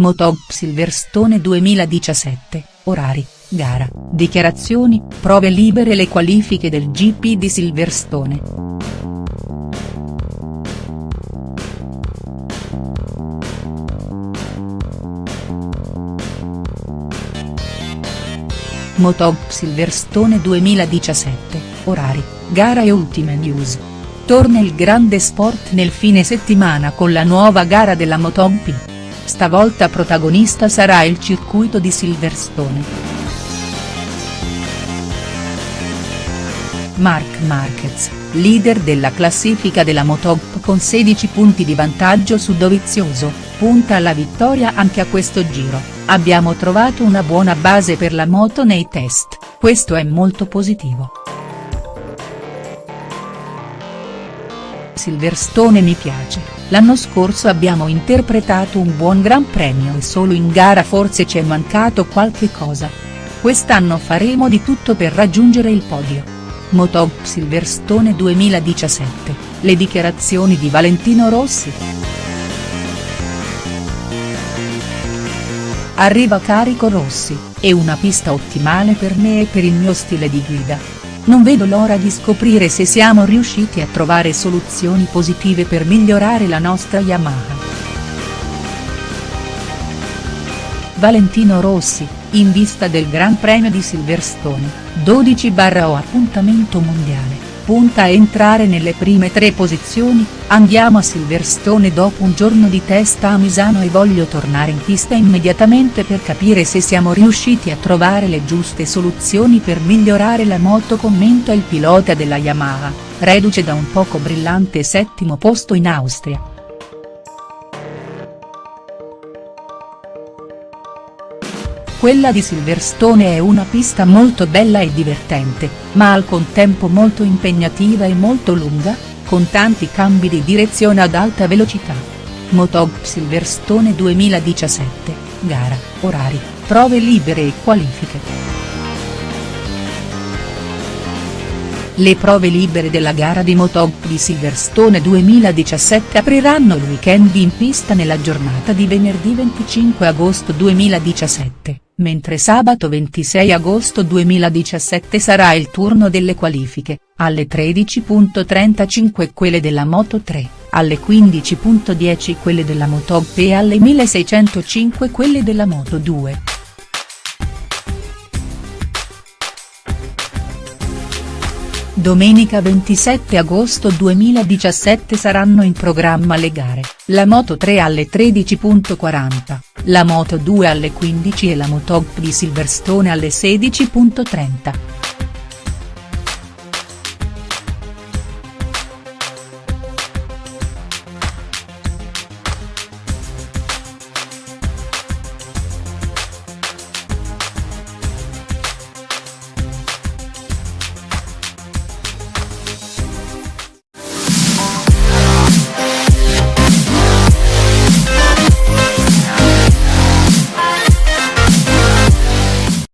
Motop Silverstone 2017, orari, gara, dichiarazioni, prove libere Le qualifiche del GP di Silverstone. Motop Silverstone 2017, orari, gara e ultime news. Torna il grande sport nel fine settimana con la nuova gara della MotoGP. Stavolta protagonista sarà il circuito di Silverstone. Marc Marquez, leader della classifica della Motop con 16 punti di vantaggio su Dovizioso, punta alla vittoria anche a questo giro, abbiamo trovato una buona base per la moto nei test, questo è molto positivo. Silverstone mi piace, l'anno scorso abbiamo interpretato un buon Gran Premio e solo in gara forse ci è mancato qualche cosa. Quest'anno faremo di tutto per raggiungere il podio. Motop Silverstone 2017, le dichiarazioni di Valentino Rossi. Arriva carico Rossi, è una pista ottimale per me e per il mio stile di guida non vedo l'ora di scoprire se siamo riusciti a trovare soluzioni positive per migliorare la nostra Yamaha. Valentino Rossi, in vista del Gran Premio di Silverstone, 12-o appuntamento mondiale, punta a entrare nelle prime tre posizioni, andiamo a Silverstone dopo un giorno di testa a Misano e voglio tornare in pista immediatamente per capire se siamo riusciti a trovare le giuste soluzioni per migliorare la moto commenta il pilota della Yamaha, reduce da un poco brillante settimo posto in Austria. Quella di Silverstone è una pista molto bella e divertente, ma al contempo molto impegnativa e molto lunga, con tanti cambi di direzione ad alta velocità. Motop Silverstone 2017, gara, orari, prove libere e qualifiche. Le prove libere della gara di Motop di Silverstone 2017 apriranno il weekend in pista nella giornata di venerdì 25 agosto 2017, mentre sabato 26 agosto 2017 sarà il turno delle qualifiche, alle 13.35 quelle della Moto 3, alle 15.10 quelle della Motop e alle 1605 quelle della Moto 2. Domenica 27 agosto 2017 saranno in programma le gare, la Moto 3 alle 13.40, la Moto 2 alle 15 e la Motop di Silverstone alle 16.30.